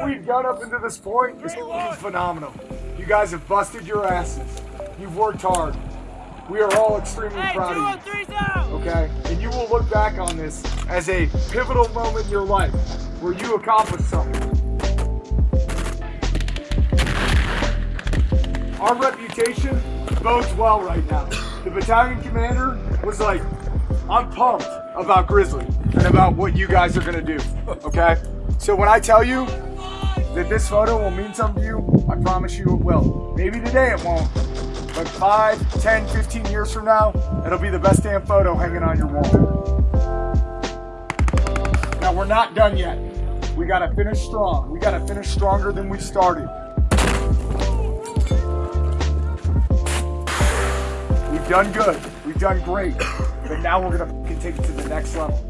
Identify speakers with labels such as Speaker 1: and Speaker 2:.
Speaker 1: what we've done up until this point is phenomenal. You guys have busted your asses. You've worked hard. We are all extremely
Speaker 2: Hey,
Speaker 1: proud
Speaker 2: two
Speaker 1: of you.
Speaker 2: Oh out!
Speaker 1: Okay? And you will look back on this as a pivotal moment in your life where you accomplished something. Our reputation bodes well right now. The battalion commander was like, I'm pumped about Grizzly and about what you guys are gonna do. Okay? So when I tell you that this photo will mean something to you, I promise you it will. Maybe today it won't, but 5, 10, 15 years from now, it'll be the best damn photo hanging on your wall. Now we're not done yet. We gotta finish strong. We gotta finish stronger than we started. We've done good. We've done great. But now we're gonna take it to the next level.